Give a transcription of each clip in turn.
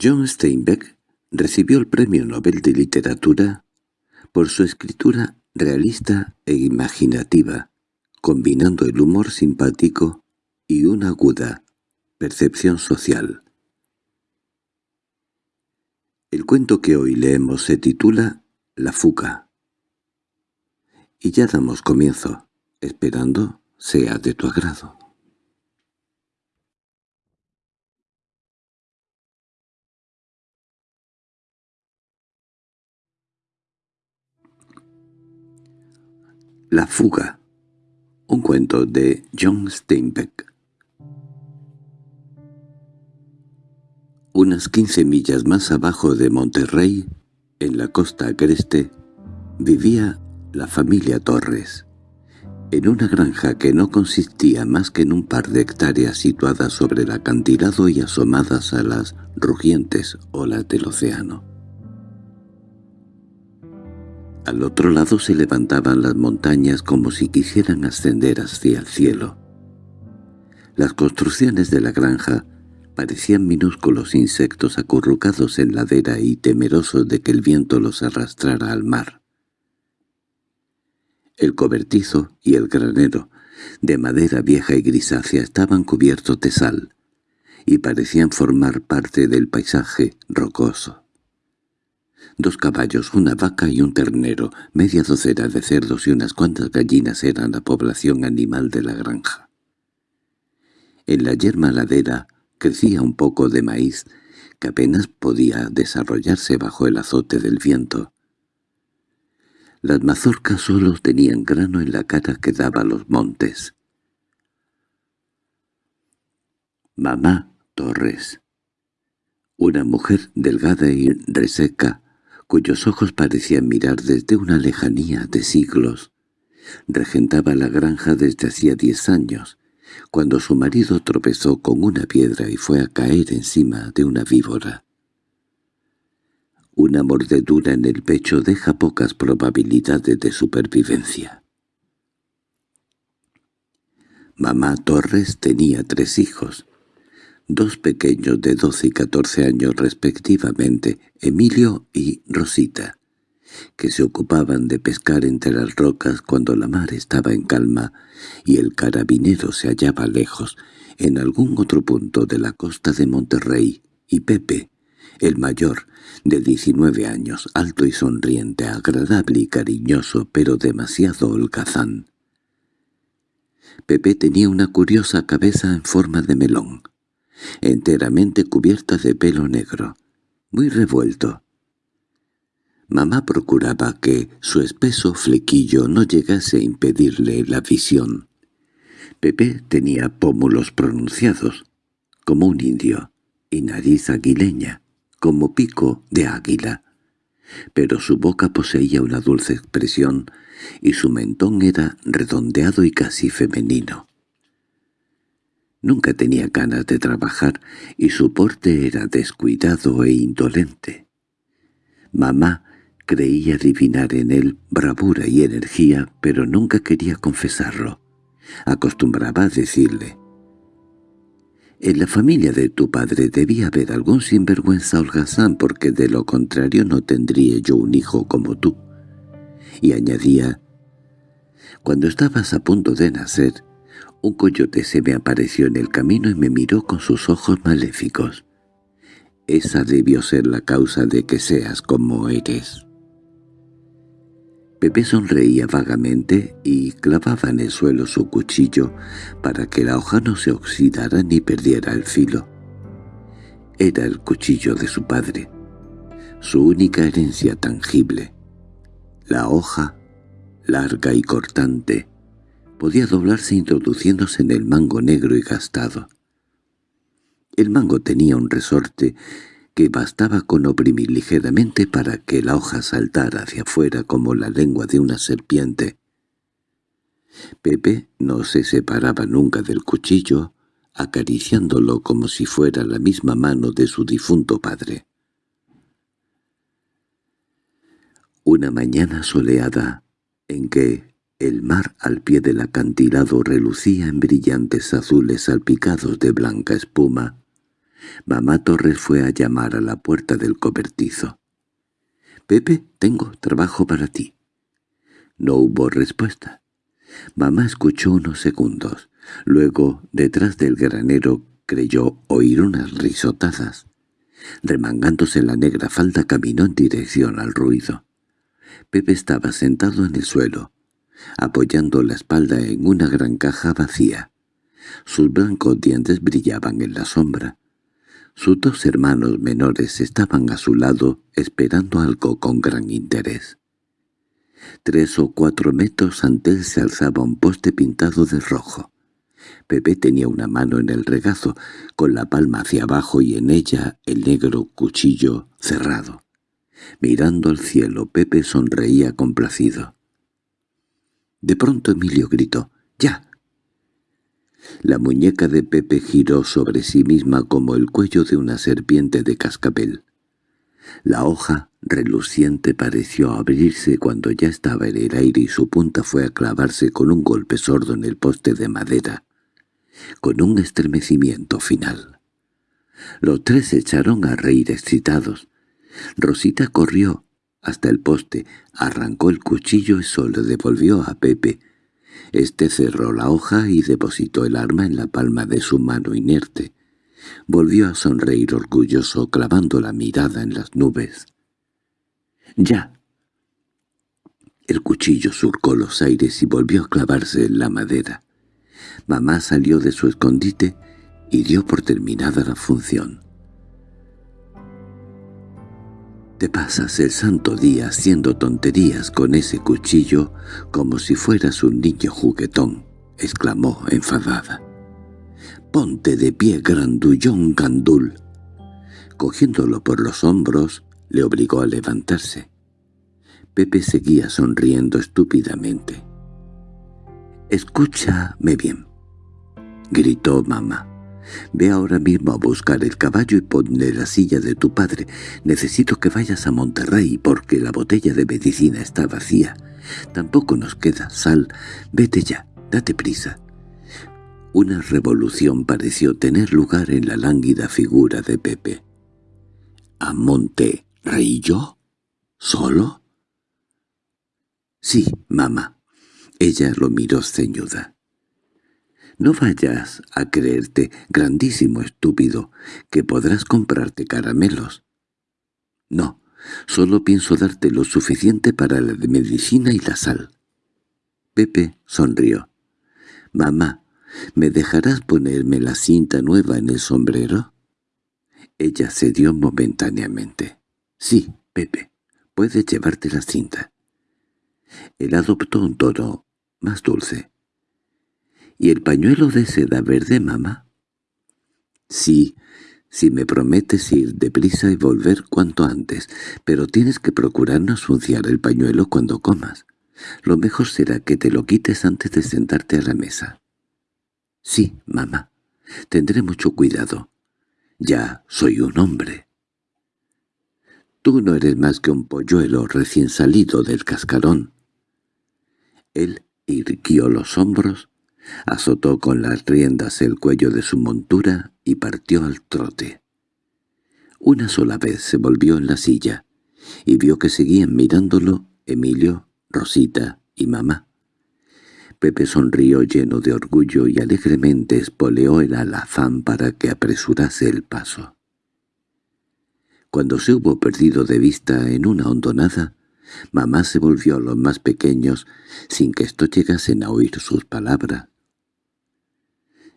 John Steinbeck recibió el Premio Nobel de Literatura por su escritura realista e imaginativa, combinando el humor simpático y una aguda percepción social. El cuento que hoy leemos se titula La fuga. Y ya damos comienzo, esperando sea de tu agrado. La fuga. Un cuento de John Steinbeck. Unas quince millas más abajo de Monterrey, en la costa agreste, vivía la familia Torres, en una granja que no consistía más que en un par de hectáreas situadas sobre el acantilado y asomadas a las rugientes olas del océano. Al otro lado se levantaban las montañas como si quisieran ascender hacia el cielo. Las construcciones de la granja parecían minúsculos insectos acurrucados en ladera y temerosos de que el viento los arrastrara al mar. El cobertizo y el granero, de madera vieja y grisácea, estaban cubiertos de sal, y parecían formar parte del paisaje rocoso dos caballos, una vaca y un ternero, media docena de cerdos y unas cuantas gallinas eran la población animal de la granja. En la yerma ladera crecía un poco de maíz que apenas podía desarrollarse bajo el azote del viento. Las mazorcas solo tenían grano en la cara que daba a los montes. Mamá Torres. Una mujer delgada y reseca, cuyos ojos parecían mirar desde una lejanía de siglos. Regentaba la granja desde hacía diez años, cuando su marido tropezó con una piedra y fue a caer encima de una víbora. Una mordedura en el pecho deja pocas probabilidades de supervivencia. Mamá Torres tenía tres hijos, dos pequeños de doce y catorce años respectivamente, Emilio y Rosita, que se ocupaban de pescar entre las rocas cuando la mar estaba en calma y el carabinero se hallaba lejos, en algún otro punto de la costa de Monterrey, y Pepe, el mayor, de diecinueve años, alto y sonriente, agradable y cariñoso, pero demasiado holgazán. Pepe tenía una curiosa cabeza en forma de melón, enteramente cubierta de pelo negro, muy revuelto. Mamá procuraba que su espeso flequillo no llegase a impedirle la visión. Pepe tenía pómulos pronunciados, como un indio, y nariz aguileña, como pico de águila. Pero su boca poseía una dulce expresión, y su mentón era redondeado y casi femenino. Nunca tenía ganas de trabajar y su porte era descuidado e indolente. Mamá creía adivinar en él bravura y energía, pero nunca quería confesarlo. Acostumbraba a decirle, «En la familia de tu padre debía haber algún sinvergüenza holgazán porque de lo contrario no tendría yo un hijo como tú». Y añadía, «Cuando estabas a punto de nacer, un coyote se me apareció en el camino y me miró con sus ojos maléficos. Esa debió ser la causa de que seas como eres. Pepe sonreía vagamente y clavaba en el suelo su cuchillo para que la hoja no se oxidara ni perdiera el filo. Era el cuchillo de su padre, su única herencia tangible. La hoja, larga y cortante, podía doblarse introduciéndose en el mango negro y gastado. El mango tenía un resorte que bastaba con oprimir ligeramente para que la hoja saltara hacia afuera como la lengua de una serpiente. Pepe no se separaba nunca del cuchillo, acariciándolo como si fuera la misma mano de su difunto padre. Una mañana soleada, en que el mar al pie del acantilado relucía en brillantes azules salpicados de blanca espuma. Mamá Torres fue a llamar a la puerta del cobertizo. «Pepe, tengo trabajo para ti». No hubo respuesta. Mamá escuchó unos segundos. Luego, detrás del granero, creyó oír unas risotadas. Remangándose la negra falda caminó en dirección al ruido. Pepe estaba sentado en el suelo, apoyando la espalda en una gran caja vacía. Sus blancos dientes brillaban en la sombra. Sus dos hermanos menores estaban a su lado esperando algo con gran interés. Tres o cuatro metros ante él se alzaba un poste pintado de rojo. Pepe tenía una mano en el regazo, con la palma hacia abajo y en ella el negro cuchillo cerrado. Mirando al cielo, Pepe sonreía complacido. De pronto Emilio gritó, «¡Ya!». La muñeca de Pepe giró sobre sí misma como el cuello de una serpiente de cascabel. La hoja reluciente pareció abrirse cuando ya estaba en el aire y su punta fue a clavarse con un golpe sordo en el poste de madera, con un estremecimiento final. Los tres se echaron a reír excitados. Rosita corrió hasta el poste, arrancó el cuchillo y solo devolvió a Pepe. Este cerró la hoja y depositó el arma en la palma de su mano inerte. Volvió a sonreír orgulloso, clavando la mirada en las nubes. —¡Ya! El cuchillo surcó los aires y volvió a clavarse en la madera. Mamá salió de su escondite y dio por terminada la función. «Te pasas el santo día haciendo tonterías con ese cuchillo como si fueras un niño juguetón», exclamó enfadada. «Ponte de pie, grandullón gandul». Cogiéndolo por los hombros, le obligó a levantarse. Pepe seguía sonriendo estúpidamente. «Escúchame bien», gritó mamá. «Ve ahora mismo a buscar el caballo y ponle la silla de tu padre. Necesito que vayas a Monterrey porque la botella de medicina está vacía. Tampoco nos queda sal. Vete ya, date prisa». Una revolución pareció tener lugar en la lánguida figura de Pepe. —¿A Monterrey yo? ¿Solo? —Sí, mamá. Ella lo miró ceñuda. No vayas a creerte, grandísimo estúpido, que podrás comprarte caramelos. No, solo pienso darte lo suficiente para la de medicina y la sal. Pepe sonrió. «Mamá, ¿me dejarás ponerme la cinta nueva en el sombrero?» Ella cedió momentáneamente. «Sí, Pepe, puedes llevarte la cinta». Él adoptó un tono más dulce. —¿Y el pañuelo de seda verde, mamá? —Sí, si me prometes ir deprisa y volver cuanto antes, pero tienes que procurar no suciar el pañuelo cuando comas. Lo mejor será que te lo quites antes de sentarte a la mesa. —Sí, mamá, tendré mucho cuidado. Ya soy un hombre. Tú no eres más que un polluelo recién salido del cascarón. Él irguió los hombros azotó con las riendas el cuello de su montura y partió al trote. Una sola vez se volvió en la silla y vio que seguían mirándolo Emilio, Rosita y mamá. Pepe sonrió lleno de orgullo y alegremente espoleó el alazán para que apresurase el paso. Cuando se hubo perdido de vista en una hondonada, mamá se volvió a los más pequeños sin que estos llegasen a oír sus palabras.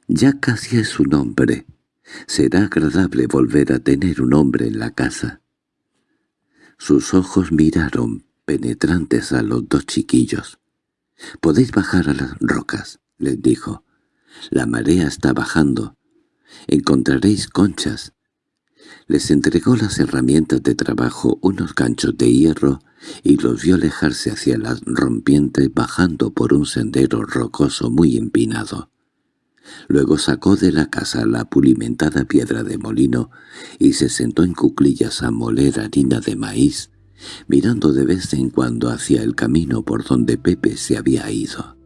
Ya casi es un hombre. Será agradable volver a tener un hombre en la casa. Sus ojos miraron penetrantes a los dos chiquillos. «Podéis bajar a las rocas», les dijo. «La marea está bajando. Encontraréis conchas». Les entregó las herramientas de trabajo, unos ganchos de hierro, y los vio alejarse hacia las rompientes bajando por un sendero rocoso muy empinado. Luego sacó de la casa la pulimentada piedra de molino y se sentó en cuclillas a moler harina de maíz, mirando de vez en cuando hacia el camino por donde Pepe se había ido.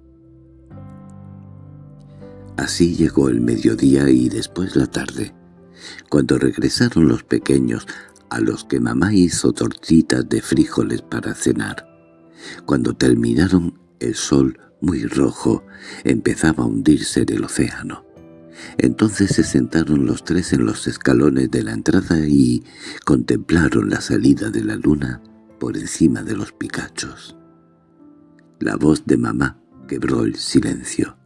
Así llegó el mediodía y después la tarde. Cuando regresaron los pequeños, a los que mamá hizo tortitas de frijoles para cenar. Cuando terminaron, el sol, muy rojo, empezaba a hundirse en el océano. Entonces se sentaron los tres en los escalones de la entrada y contemplaron la salida de la luna por encima de los picachos. La voz de mamá quebró el silencio.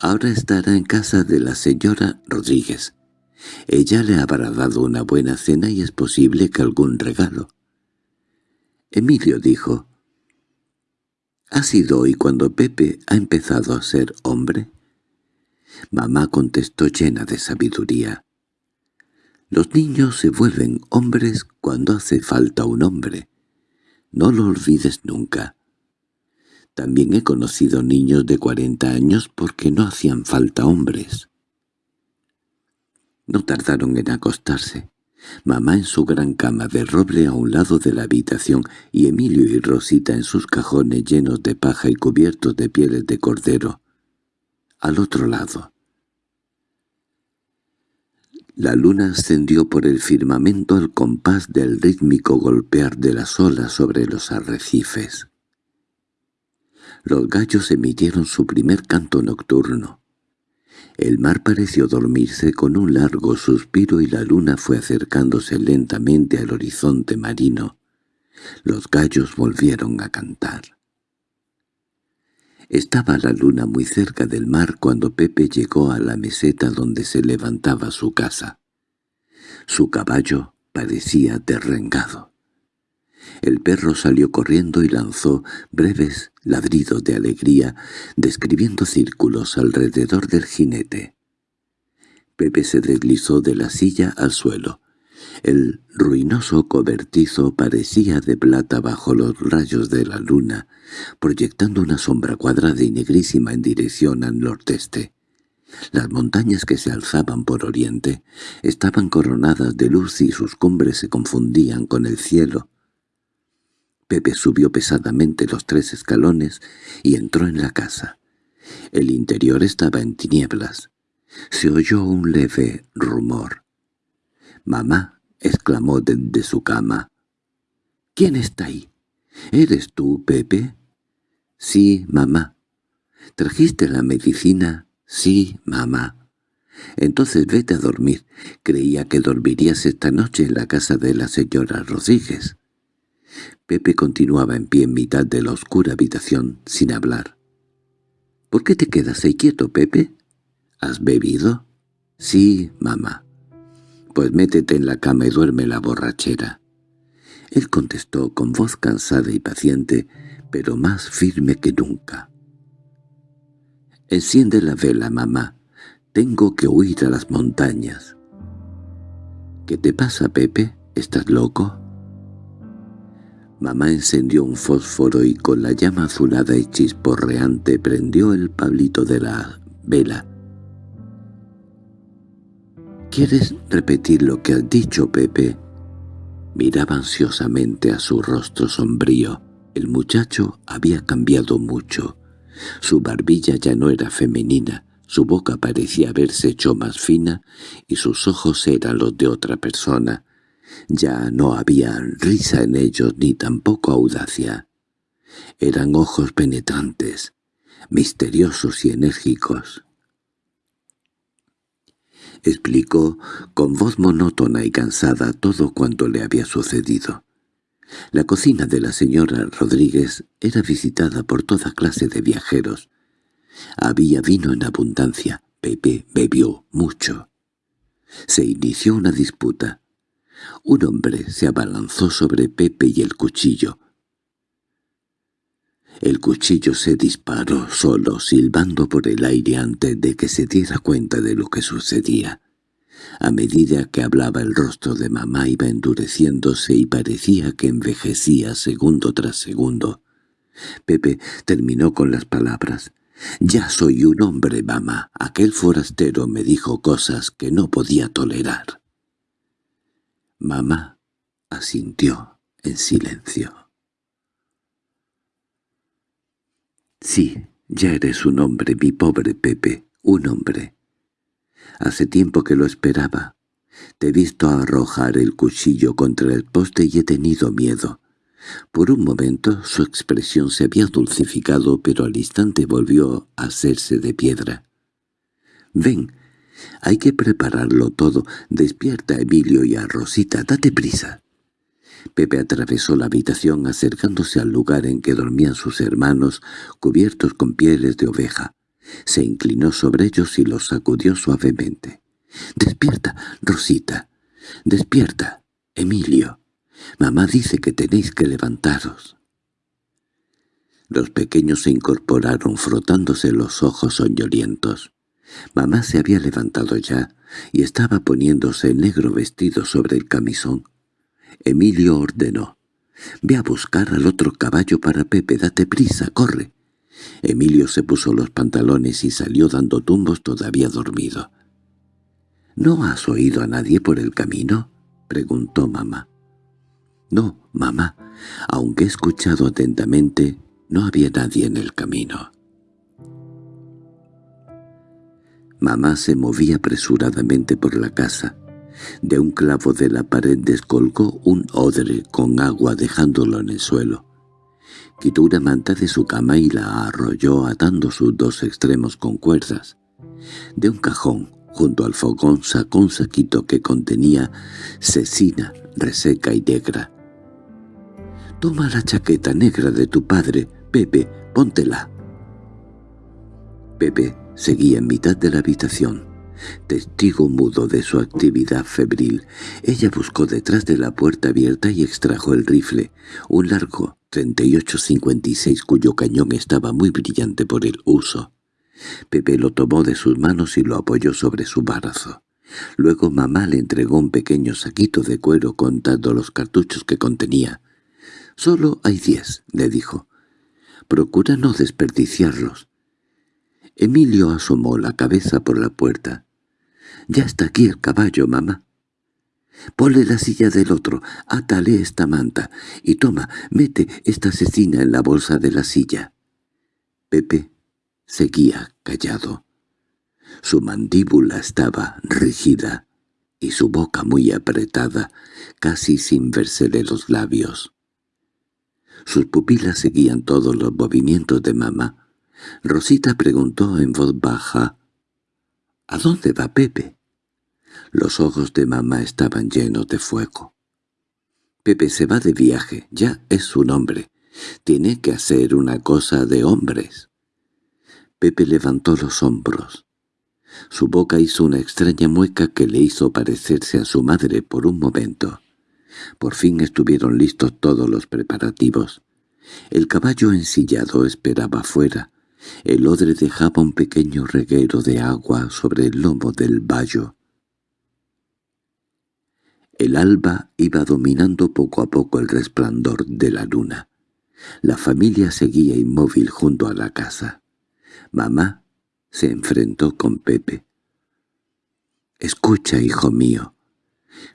Ahora estará en casa de la señora Rodríguez. Ella le habrá dado una buena cena y es posible que algún regalo. Emilio dijo, «¿Ha sido hoy cuando Pepe ha empezado a ser hombre?» Mamá contestó llena de sabiduría. Los niños se vuelven hombres cuando hace falta un hombre. No lo olvides nunca. También he conocido niños de cuarenta años porque no hacían falta hombres. No tardaron en acostarse. Mamá en su gran cama de roble a un lado de la habitación y Emilio y Rosita en sus cajones llenos de paja y cubiertos de pieles de cordero. Al otro lado. La luna ascendió por el firmamento al compás del rítmico golpear de las olas sobre los arrecifes. Los gallos emitieron su primer canto nocturno. El mar pareció dormirse con un largo suspiro y la luna fue acercándose lentamente al horizonte marino. Los gallos volvieron a cantar. Estaba la luna muy cerca del mar cuando Pepe llegó a la meseta donde se levantaba su casa. Su caballo parecía derrengado. El perro salió corriendo y lanzó breves ladridos de alegría, describiendo círculos alrededor del jinete. Pepe se deslizó de la silla al suelo. El ruinoso cobertizo parecía de plata bajo los rayos de la luna, proyectando una sombra cuadrada y negrísima en dirección al nordeste. Las montañas que se alzaban por oriente estaban coronadas de luz y sus cumbres se confundían con el cielo. Pepe subió pesadamente los tres escalones y entró en la casa. El interior estaba en tinieblas. Se oyó un leve rumor. «Mamá», exclamó desde su cama. «¿Quién está ahí? ¿Eres tú, Pepe?» «Sí, mamá». «¿Trajiste la medicina?» «Sí, mamá». «Entonces vete a dormir. Creía que dormirías esta noche en la casa de la señora Rodríguez». Pepe continuaba en pie en mitad de la oscura habitación, sin hablar. —¿Por qué te quedas ahí quieto, Pepe? ¿Has bebido? —Sí, mamá. —Pues métete en la cama y duerme la borrachera. Él contestó con voz cansada y paciente, pero más firme que nunca. —Enciende la vela, mamá. Tengo que huir a las montañas. —¿Qué te pasa, Pepe? ¿Estás loco? Mamá encendió un fósforo y con la llama azulada y chisporreante prendió el pablito de la vela. —¿Quieres repetir lo que has dicho, Pepe? Miraba ansiosamente a su rostro sombrío. El muchacho había cambiado mucho. Su barbilla ya no era femenina, su boca parecía haberse hecho más fina y sus ojos eran los de otra persona. Ya no había risa en ellos ni tampoco audacia. Eran ojos penetrantes, misteriosos y enérgicos. Explicó con voz monótona y cansada todo cuanto le había sucedido. La cocina de la señora Rodríguez era visitada por toda clase de viajeros. Había vino en abundancia. Pepe bebió mucho. Se inició una disputa. Un hombre se abalanzó sobre Pepe y el cuchillo. El cuchillo se disparó solo, silbando por el aire antes de que se diera cuenta de lo que sucedía. A medida que hablaba el rostro de mamá iba endureciéndose y parecía que envejecía segundo tras segundo. Pepe terminó con las palabras. «Ya soy un hombre, mamá. Aquel forastero me dijo cosas que no podía tolerar». Mamá asintió en silencio. «Sí, ya eres un hombre, mi pobre Pepe, un hombre. Hace tiempo que lo esperaba. Te he visto arrojar el cuchillo contra el poste y he tenido miedo. Por un momento su expresión se había dulcificado, pero al instante volvió a hacerse de piedra. «Ven, hay que prepararlo todo. Despierta, Emilio, y a Rosita, date prisa». Pepe atravesó la habitación acercándose al lugar en que dormían sus hermanos, cubiertos con pieles de oveja. Se inclinó sobre ellos y los sacudió suavemente. «¡Despierta, Rosita! ¡Despierta, Emilio! Mamá dice que tenéis que levantaros». Los pequeños se incorporaron frotándose los ojos soñolientos. Mamá se había levantado ya y estaba poniéndose el negro vestido sobre el camisón. Emilio ordenó. «Ve a buscar al otro caballo para Pepe, date prisa, corre». Emilio se puso los pantalones y salió dando tumbos todavía dormido. —¿No has oído a nadie por el camino? —preguntó mamá. —No, mamá. Aunque he escuchado atentamente, no había nadie en el camino. Mamá se movía apresuradamente por la casa. De un clavo de la pared descolgó un odre con agua dejándolo en el suelo. Quitó una manta de su cama y la arrolló atando sus dos extremos con cuerdas. De un cajón, junto al fogón, sacó un saquito que contenía cecina reseca y negra. «Toma la chaqueta negra de tu padre, Pepe, póntela». Pepe seguía en mitad de la habitación, testigo mudo de su actividad febril. Ella buscó detrás de la puerta abierta y extrajo el rifle, un largo 38-56 cuyo cañón estaba muy brillante por el uso. Pepe lo tomó de sus manos y lo apoyó sobre su brazo. Luego mamá le entregó un pequeño saquito de cuero contando los cartuchos que contenía. «Solo hay diez», le dijo. «Procura no desperdiciarlos». Emilio asomó la cabeza por la puerta. «Ya está aquí el caballo, mamá». Ponle la silla del otro, átale esta manta, y toma, mete esta cecina en la bolsa de la silla. Pepe seguía callado. Su mandíbula estaba rígida y su boca muy apretada, casi sin versele los labios. Sus pupilas seguían todos los movimientos de mamá. Rosita preguntó en voz baja, «¿A dónde va Pepe?» Los ojos de mamá estaban llenos de fuego. Pepe se va de viaje, ya es su nombre. Tiene que hacer una cosa de hombres. Pepe levantó los hombros. Su boca hizo una extraña mueca que le hizo parecerse a su madre por un momento. Por fin estuvieron listos todos los preparativos. El caballo ensillado esperaba fuera. El odre dejaba un pequeño reguero de agua sobre el lomo del vallo. El alba iba dominando poco a poco el resplandor de la luna. La familia seguía inmóvil junto a la casa. Mamá se enfrentó con Pepe. «Escucha, hijo mío,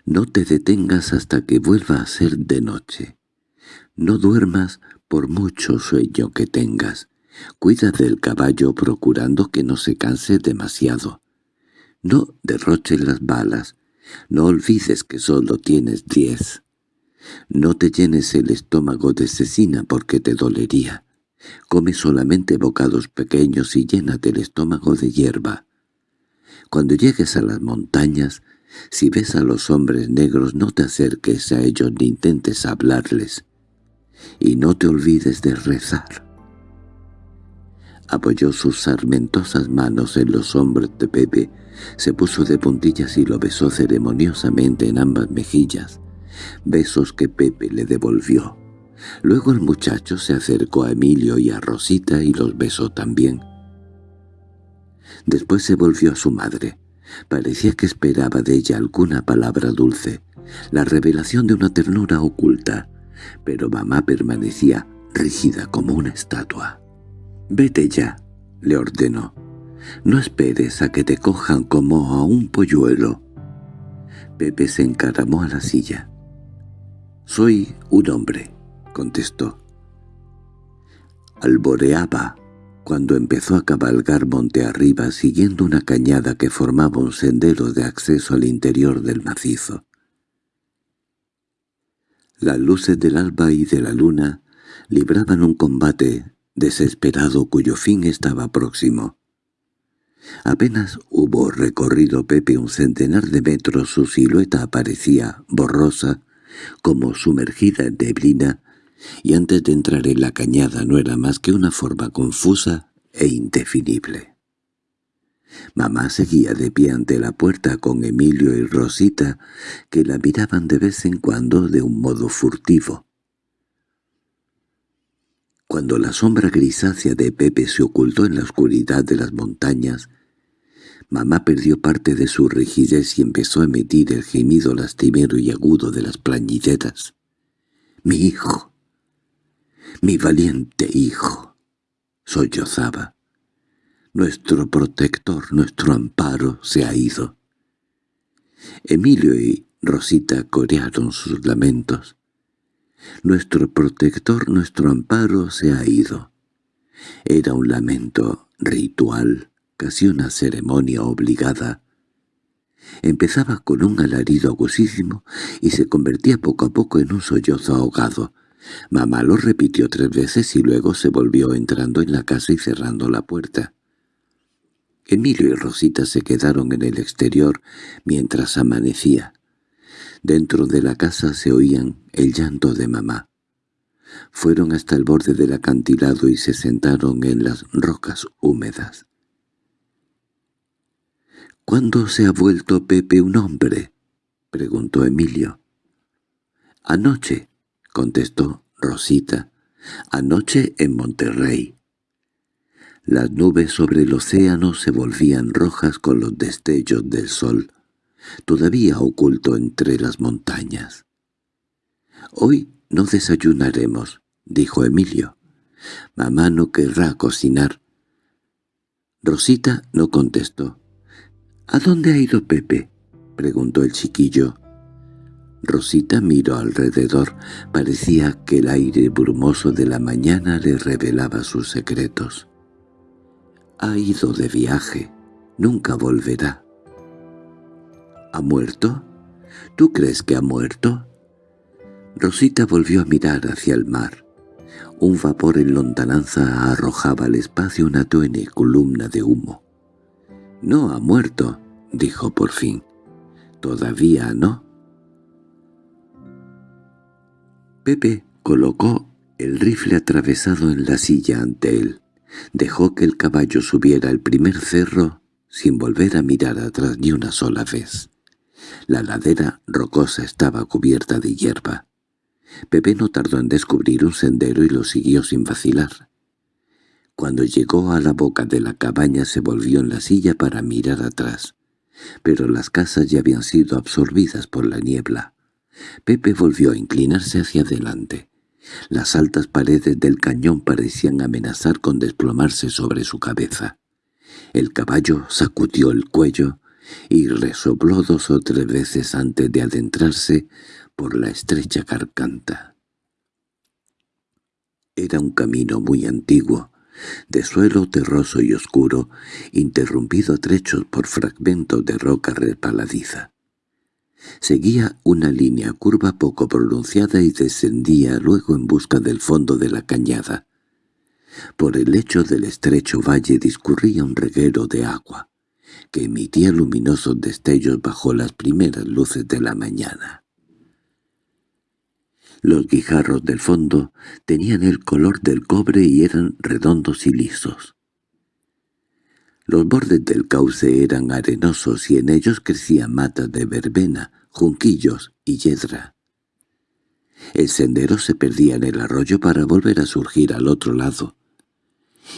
no te detengas hasta que vuelva a ser de noche. No duermas por mucho sueño que tengas. Cuida del caballo procurando que no se canse demasiado. No derroches las balas, no olvides que solo tienes diez. No te llenes el estómago de cecina porque te dolería. Come solamente bocados pequeños y llénate el estómago de hierba. Cuando llegues a las montañas, si ves a los hombres negros no te acerques a ellos ni intentes hablarles. Y no te olvides de rezar. Apoyó sus sarmentosas manos en los hombros de Pepe se puso de puntillas y lo besó ceremoniosamente en ambas mejillas, besos que Pepe le devolvió. Luego el muchacho se acercó a Emilio y a Rosita y los besó también. Después se volvió a su madre. Parecía que esperaba de ella alguna palabra dulce, la revelación de una ternura oculta, pero mamá permanecía rígida como una estatua. «Vete ya», le ordenó. No esperes a que te cojan como a un polluelo. Pepe se encaramó a la silla. «Soy un hombre», contestó. Alboreaba cuando empezó a cabalgar monte arriba siguiendo una cañada que formaba un sendero de acceso al interior del macizo. Las luces del alba y de la luna libraban un combate desesperado cuyo fin estaba próximo. Apenas hubo recorrido Pepe un centenar de metros su silueta aparecía, borrosa, como sumergida en neblina, y antes de entrar en la cañada no era más que una forma confusa e indefinible. Mamá seguía de pie ante la puerta con Emilio y Rosita, que la miraban de vez en cuando de un modo furtivo. Cuando la sombra grisácea de Pepe se ocultó en la oscuridad de las montañas, mamá perdió parte de su rigidez y empezó a emitir el gemido lastimero y agudo de las plañideras. «¡Mi hijo! ¡Mi valiente hijo!» sollozaba. Nuestro protector, nuestro amparo, se ha ido. Emilio y Rosita corearon sus lamentos. Nuestro protector, nuestro amparo, se ha ido. Era un lamento ritual, casi una ceremonia obligada. Empezaba con un alarido agusísimo y se convertía poco a poco en un sollozo ahogado. Mamá lo repitió tres veces y luego se volvió entrando en la casa y cerrando la puerta. Emilio y Rosita se quedaron en el exterior mientras amanecía. Dentro de la casa se oían el llanto de mamá. Fueron hasta el borde del acantilado y se sentaron en las rocas húmedas. —¿Cuándo se ha vuelto Pepe un hombre? —preguntó Emilio. —Anoche —contestó Rosita—, anoche en Monterrey. Las nubes sobre el océano se volvían rojas con los destellos del sol, todavía oculto entre las montañas. «Hoy no desayunaremos», dijo Emilio. «Mamá no querrá cocinar». Rosita no contestó. «¿A dónde ha ido Pepe?» preguntó el chiquillo. Rosita miró alrededor. Parecía que el aire brumoso de la mañana le revelaba sus secretos. Ha ido de viaje. Nunca volverá. ¿Ha muerto? ¿Tú crees que ha muerto? Rosita volvió a mirar hacia el mar. Un vapor en lontananza arrojaba al espacio una tuene columna de humo. «No ha muerto», dijo por fin. «Todavía no». Pepe colocó el rifle atravesado en la silla ante él. Dejó que el caballo subiera el primer cerro sin volver a mirar atrás ni una sola vez. La ladera rocosa estaba cubierta de hierba. Pepe no tardó en descubrir un sendero y lo siguió sin vacilar. Cuando llegó a la boca de la cabaña se volvió en la silla para mirar atrás, pero las casas ya habían sido absorbidas por la niebla. Pepe volvió a inclinarse hacia adelante. Las altas paredes del cañón parecían amenazar con desplomarse sobre su cabeza. El caballo sacudió el cuello y resopló dos o tres veces antes de adentrarse por la estrecha garganta. Era un camino muy antiguo, de suelo terroso y oscuro, interrumpido a trechos por fragmentos de roca repaladiza. Seguía una línea curva poco pronunciada y descendía luego en busca del fondo de la cañada. Por el lecho del estrecho valle discurría un reguero de agua, que emitía luminosos destellos bajo las primeras luces de la mañana. Los guijarros del fondo tenían el color del cobre y eran redondos y lisos. Los bordes del cauce eran arenosos y en ellos crecían matas de verbena, junquillos y yedra. El sendero se perdía en el arroyo para volver a surgir al otro lado.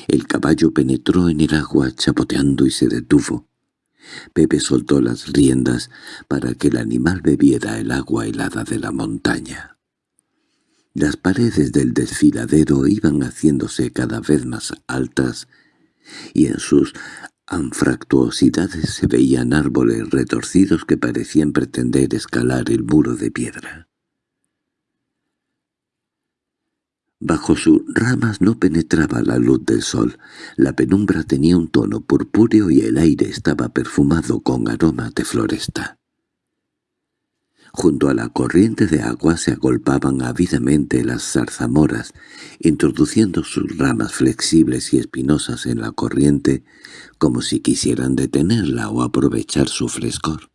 El caballo penetró en el agua chapoteando y se detuvo. Pepe soltó las riendas para que el animal bebiera el agua helada de la montaña. Las paredes del desfiladero iban haciéndose cada vez más altas y en sus anfractuosidades se veían árboles retorcidos que parecían pretender escalar el muro de piedra. Bajo sus ramas no penetraba la luz del sol, la penumbra tenía un tono purpúreo y el aire estaba perfumado con aromas de floresta. Junto a la corriente de agua se agolpaban ávidamente las zarzamoras, introduciendo sus ramas flexibles y espinosas en la corriente como si quisieran detenerla o aprovechar su frescor.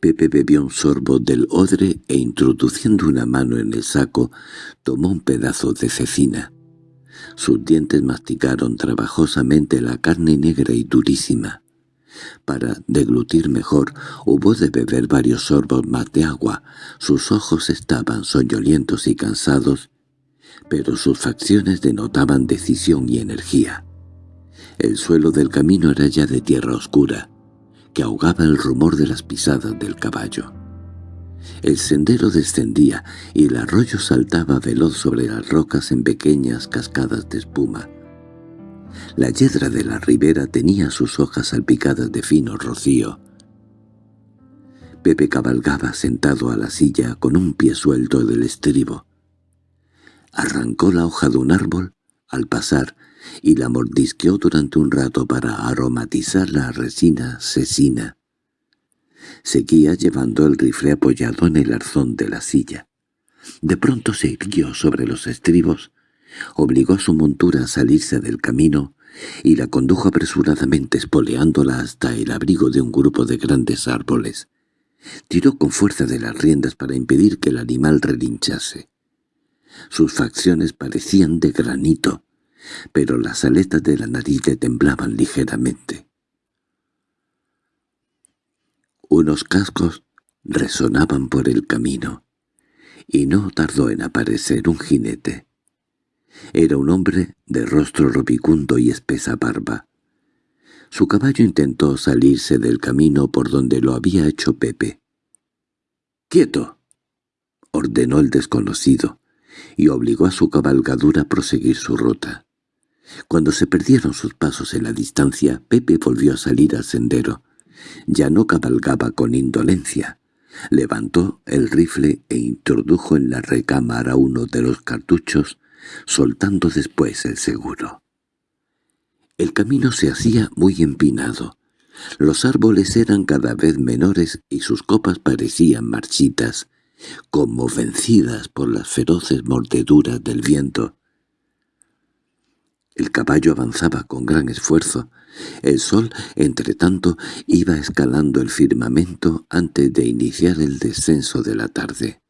Pepe bebió un sorbo del odre e introduciendo una mano en el saco, tomó un pedazo de cecina. Sus dientes masticaron trabajosamente la carne negra y durísima. Para deglutir mejor, hubo de beber varios sorbos más de agua. Sus ojos estaban soñolientos y cansados, pero sus facciones denotaban decisión y energía. El suelo del camino era ya de tierra oscura, que ahogaba el rumor de las pisadas del caballo. El sendero descendía y el arroyo saltaba veloz sobre las rocas en pequeñas cascadas de espuma. La yedra de la ribera tenía sus hojas salpicadas de fino rocío. Pepe cabalgaba sentado a la silla con un pie suelto del estribo. Arrancó la hoja de un árbol al pasar y la mordisqueó durante un rato para aromatizar la resina cecina. Seguía llevando el rifle apoyado en el arzón de la silla. De pronto se irguió sobre los estribos, obligó a su montura a salirse del camino y la condujo apresuradamente espoleándola hasta el abrigo de un grupo de grandes árboles. Tiró con fuerza de las riendas para impedir que el animal relinchase. Sus facciones parecían de granito, pero las aletas de la nariz le temblaban ligeramente. Unos cascos resonaban por el camino, y no tardó en aparecer un jinete. Era un hombre de rostro robicundo y espesa barba. Su caballo intentó salirse del camino por donde lo había hecho Pepe. —¡Quieto! —ordenó el desconocido, y obligó a su cabalgadura a proseguir su ruta. Cuando se perdieron sus pasos en la distancia, Pepe volvió a salir al sendero. Ya no cabalgaba con indolencia. Levantó el rifle e introdujo en la recámara uno de los cartuchos, soltando después el seguro. El camino se hacía muy empinado. Los árboles eran cada vez menores y sus copas parecían marchitas, como vencidas por las feroces mordeduras del viento. El caballo avanzaba con gran esfuerzo. El sol, entre tanto, iba escalando el firmamento antes de iniciar el descenso de la tarde.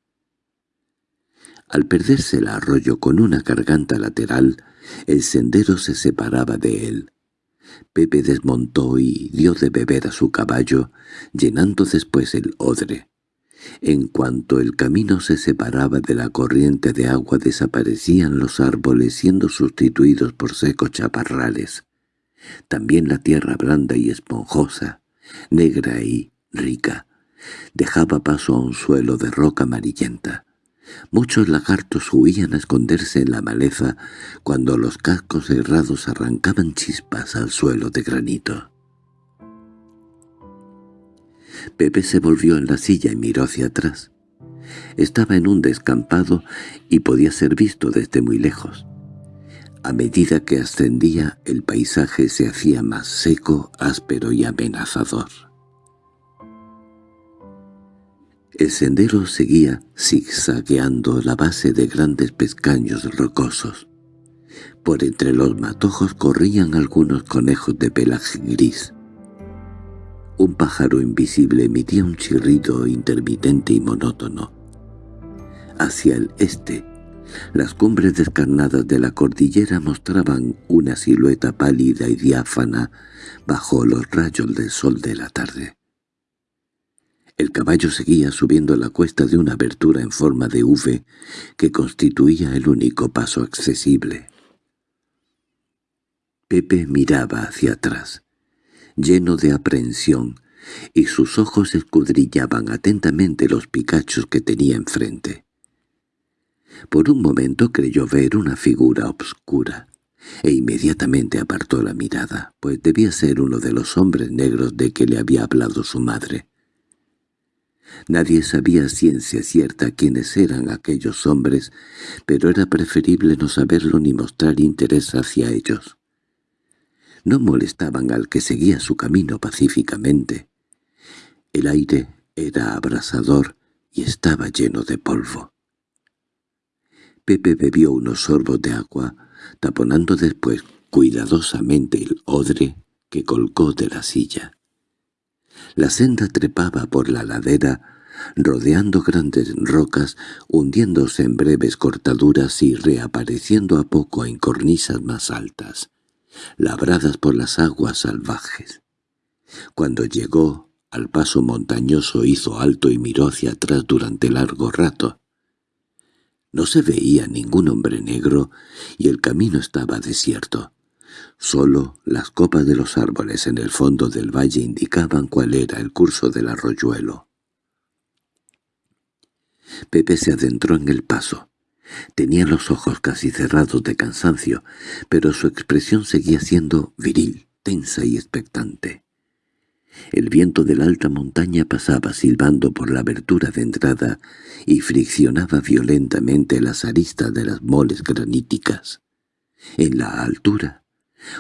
Al perderse el arroyo con una garganta lateral, el sendero se separaba de él. Pepe desmontó y dio de beber a su caballo, llenando después el odre. En cuanto el camino se separaba de la corriente de agua desaparecían los árboles siendo sustituidos por secos chaparrales. También la tierra blanda y esponjosa, negra y rica, dejaba paso a un suelo de roca amarillenta. Muchos lagartos huían a esconderse en la maleza cuando los cascos cerrados arrancaban chispas al suelo de granito. Pepe se volvió en la silla y miró hacia atrás. Estaba en un descampado y podía ser visto desde muy lejos. A medida que ascendía, el paisaje se hacía más seco, áspero y amenazador. El sendero seguía zigzagueando la base de grandes pescaños rocosos. Por entre los matojos corrían algunos conejos de pelaje gris. Un pájaro invisible emitía un chirrido intermitente y monótono. Hacia el este, las cumbres descarnadas de la cordillera mostraban una silueta pálida y diáfana bajo los rayos del sol de la tarde. El caballo seguía subiendo la cuesta de una abertura en forma de V que constituía el único paso accesible. Pepe miraba hacia atrás lleno de aprehensión, y sus ojos escudrillaban atentamente los picachos que tenía enfrente. Por un momento creyó ver una figura obscura, e inmediatamente apartó la mirada, pues debía ser uno de los hombres negros de que le había hablado su madre. Nadie sabía ciencia cierta quiénes eran aquellos hombres, pero era preferible no saberlo ni mostrar interés hacia ellos. No molestaban al que seguía su camino pacíficamente. El aire era abrasador y estaba lleno de polvo. Pepe bebió unos sorbos de agua, taponando después cuidadosamente el odre que colgó de la silla. La senda trepaba por la ladera, rodeando grandes rocas, hundiéndose en breves cortaduras y reapareciendo a poco en cornisas más altas, labradas por las aguas salvajes. Cuando llegó al paso montañoso hizo alto y miró hacia atrás durante largo rato. No se veía ningún hombre negro y el camino estaba desierto. Solo las copas de los árboles en el fondo del valle indicaban cuál era el curso del arroyuelo. Pepe se adentró en el paso. Tenía los ojos casi cerrados de cansancio, pero su expresión seguía siendo viril, tensa y expectante. El viento de la alta montaña pasaba silbando por la abertura de entrada y friccionaba violentamente las aristas de las moles graníticas. En la altura,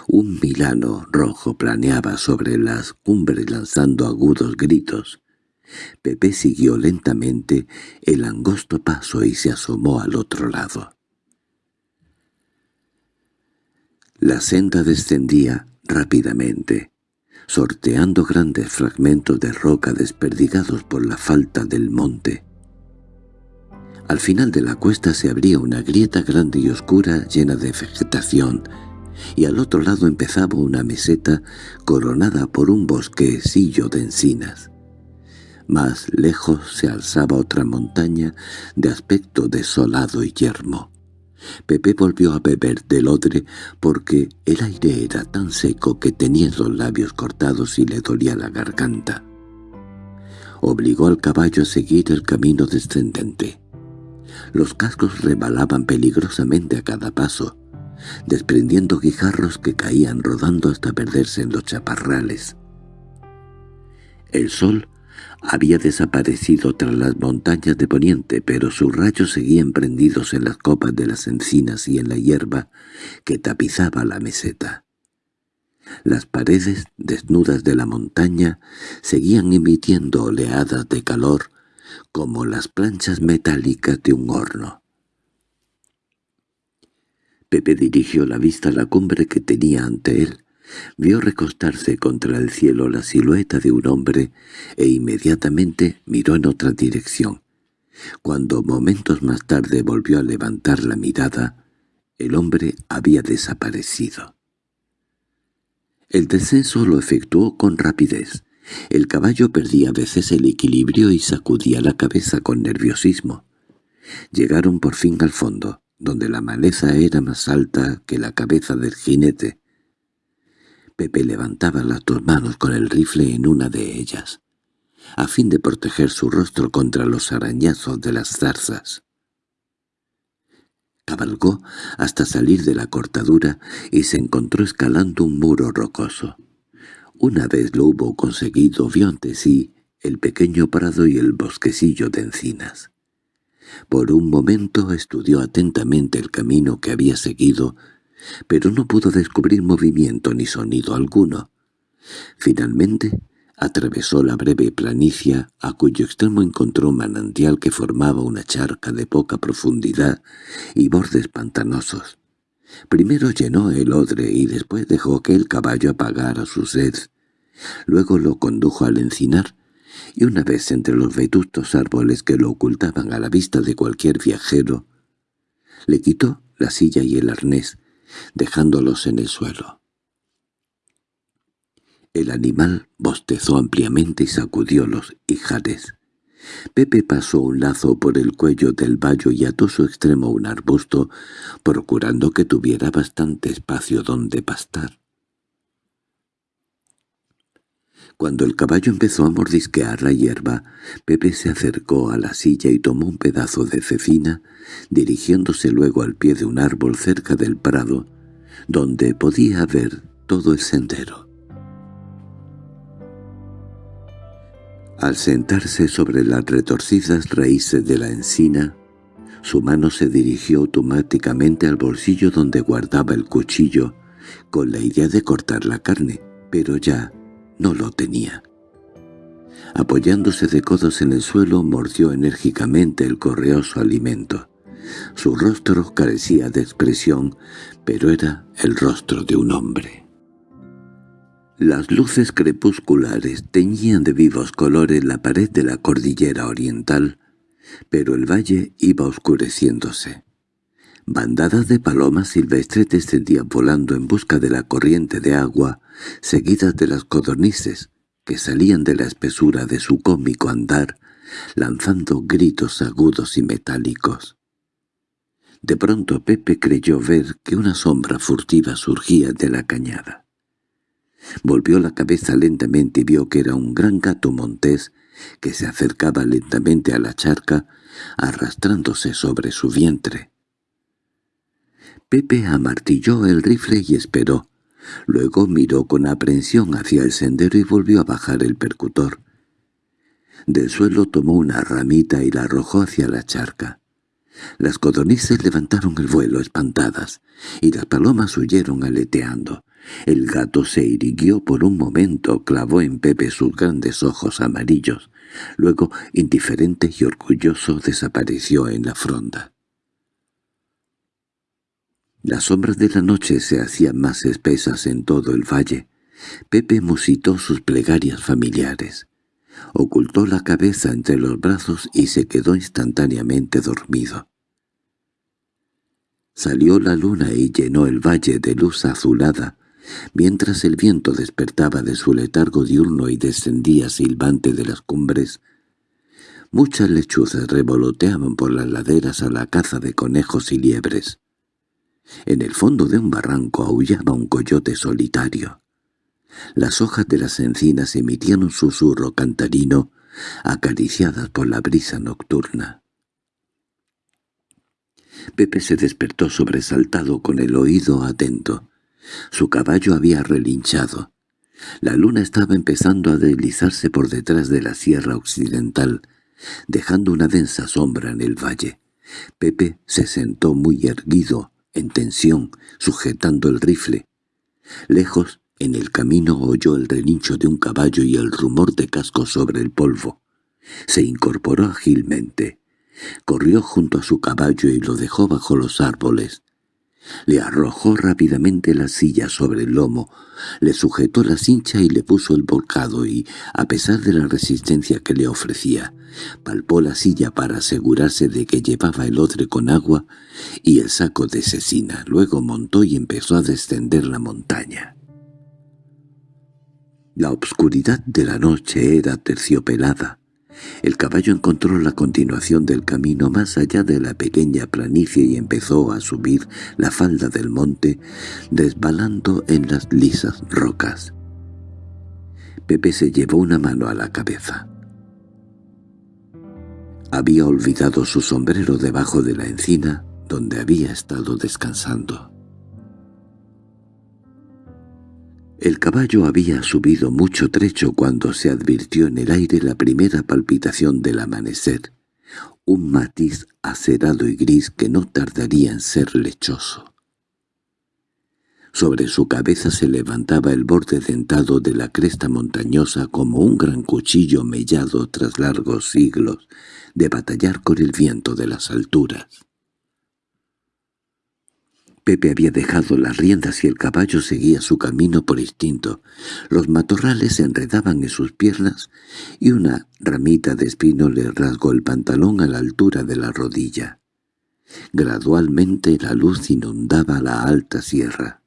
un milano rojo planeaba sobre las cumbres lanzando agudos gritos. Pepe siguió lentamente el angosto paso y se asomó al otro lado. La senda descendía rápidamente, sorteando grandes fragmentos de roca desperdigados por la falta del monte. Al final de la cuesta se abría una grieta grande y oscura llena de vegetación, y al otro lado empezaba una meseta coronada por un bosquecillo de encinas. Más lejos se alzaba otra montaña de aspecto desolado y yermo. Pepe volvió a beber del odre porque el aire era tan seco que tenía los labios cortados y le dolía la garganta. Obligó al caballo a seguir el camino descendente. Los cascos rebalaban peligrosamente a cada paso, desprendiendo guijarros que caían rodando hasta perderse en los chaparrales. El sol había desaparecido tras las montañas de poniente, pero sus rayos seguían prendidos en las copas de las encinas y en la hierba que tapizaba la meseta. Las paredes desnudas de la montaña seguían emitiendo oleadas de calor como las planchas metálicas de un horno. Pepe dirigió la vista a la cumbre que tenía ante él. Vio recostarse contra el cielo la silueta de un hombre e inmediatamente miró en otra dirección. Cuando momentos más tarde volvió a levantar la mirada, el hombre había desaparecido. El descenso lo efectuó con rapidez. El caballo perdía a veces el equilibrio y sacudía la cabeza con nerviosismo. Llegaron por fin al fondo donde la maleza era más alta que la cabeza del jinete. Pepe levantaba las dos manos con el rifle en una de ellas, a fin de proteger su rostro contra los arañazos de las zarzas. Cabalgó hasta salir de la cortadura y se encontró escalando un muro rocoso. Una vez lo hubo conseguido, vio ante sí el pequeño prado y el bosquecillo de encinas. Por un momento estudió atentamente el camino que había seguido, pero no pudo descubrir movimiento ni sonido alguno. Finalmente atravesó la breve planicie a cuyo extremo encontró un manantial que formaba una charca de poca profundidad y bordes pantanosos. Primero llenó el odre y después dejó que el caballo apagara su sed. Luego lo condujo al encinar y una vez entre los vetustos árboles que lo ocultaban a la vista de cualquier viajero, le quitó la silla y el arnés, dejándolos en el suelo. El animal bostezó ampliamente y sacudió los ijares. Pepe pasó un lazo por el cuello del vallo y ató su extremo un arbusto, procurando que tuviera bastante espacio donde pastar. Cuando el caballo empezó a mordisquear la hierba, Pepe se acercó a la silla y tomó un pedazo de cecina, dirigiéndose luego al pie de un árbol cerca del prado, donde podía ver todo el sendero. Al sentarse sobre las retorcidas raíces de la encina, su mano se dirigió automáticamente al bolsillo donde guardaba el cuchillo, con la idea de cortar la carne, pero ya no lo tenía. Apoyándose de codos en el suelo, mordió enérgicamente el correoso alimento. Su rostro carecía de expresión, pero era el rostro de un hombre. Las luces crepusculares teñían de vivos colores la pared de la cordillera oriental, pero el valle iba oscureciéndose. Bandadas de palomas silvestres descendían volando en busca de la corriente de agua, seguidas de las codornices, que salían de la espesura de su cómico andar, lanzando gritos agudos y metálicos. De pronto Pepe creyó ver que una sombra furtiva surgía de la cañada. Volvió la cabeza lentamente y vio que era un gran gato montés que se acercaba lentamente a la charca, arrastrándose sobre su vientre. Pepe amartilló el rifle y esperó. Luego miró con aprensión hacia el sendero y volvió a bajar el percutor. Del suelo tomó una ramita y la arrojó hacia la charca. Las codornices levantaron el vuelo espantadas, y las palomas huyeron aleteando. El gato se irguió por un momento, clavó en Pepe sus grandes ojos amarillos, luego, indiferente y orgulloso, desapareció en la fronda. Las sombras de la noche se hacían más espesas en todo el valle. Pepe musitó sus plegarias familiares. Ocultó la cabeza entre los brazos y se quedó instantáneamente dormido. Salió la luna y llenó el valle de luz azulada, mientras el viento despertaba de su letargo diurno y descendía silbante de las cumbres. Muchas lechuzas revoloteaban por las laderas a la caza de conejos y liebres. En el fondo de un barranco aullaba un coyote solitario. Las hojas de las encinas emitían un susurro cantarino, acariciadas por la brisa nocturna. Pepe se despertó sobresaltado con el oído atento. Su caballo había relinchado. La luna estaba empezando a deslizarse por detrás de la sierra occidental, dejando una densa sombra en el valle. Pepe se sentó muy erguido, en tensión, sujetando el rifle. Lejos, en el camino oyó el relincho de un caballo y el rumor de casco sobre el polvo. Se incorporó ágilmente. Corrió junto a su caballo y lo dejó bajo los árboles. Le arrojó rápidamente la silla sobre el lomo, le sujetó la cincha y le puso el volcado y, a pesar de la resistencia que le ofrecía, palpó la silla para asegurarse de que llevaba el odre con agua y el saco de cecina. Luego montó y empezó a descender la montaña. La obscuridad de la noche era terciopelada. El caballo encontró la continuación del camino más allá de la pequeña planicie y empezó a subir la falda del monte, desbalando en las lisas rocas. Pepe se llevó una mano a la cabeza. Había olvidado su sombrero debajo de la encina donde había estado descansando. El caballo había subido mucho trecho cuando se advirtió en el aire la primera palpitación del amanecer, un matiz acerado y gris que no tardaría en ser lechoso. Sobre su cabeza se levantaba el borde dentado de la cresta montañosa como un gran cuchillo mellado tras largos siglos de batallar con el viento de las alturas. Pepe había dejado las riendas y el caballo seguía su camino por instinto. Los matorrales se enredaban en sus piernas y una ramita de espino le rasgó el pantalón a la altura de la rodilla. Gradualmente la luz inundaba la alta sierra.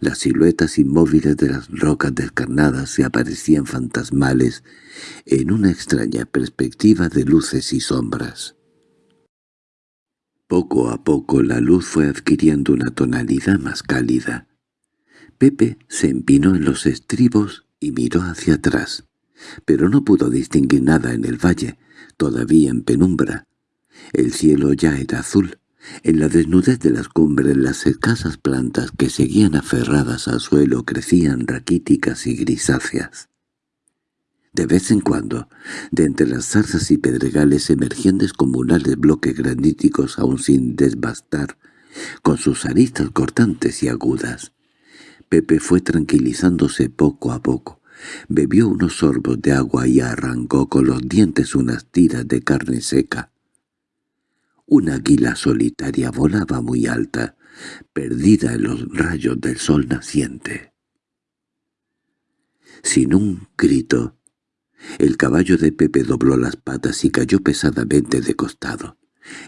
Las siluetas inmóviles de las rocas descarnadas se aparecían fantasmales en una extraña perspectiva de luces y sombras. Poco a poco la luz fue adquiriendo una tonalidad más cálida. Pepe se empinó en los estribos y miró hacia atrás, pero no pudo distinguir nada en el valle, todavía en penumbra. El cielo ya era azul. En la desnudez de las cumbres las escasas plantas que seguían aferradas al suelo crecían raquíticas y grisáceas. De vez en cuando, de entre las zarzas y pedregales emergían descomunales bloques graníticos aún sin desbastar, con sus aristas cortantes y agudas. Pepe fue tranquilizándose poco a poco. Bebió unos sorbos de agua y arrancó con los dientes unas tiras de carne seca. Una águila solitaria volaba muy alta, perdida en los rayos del sol naciente. Sin un grito, el caballo de Pepe dobló las patas y cayó pesadamente de costado.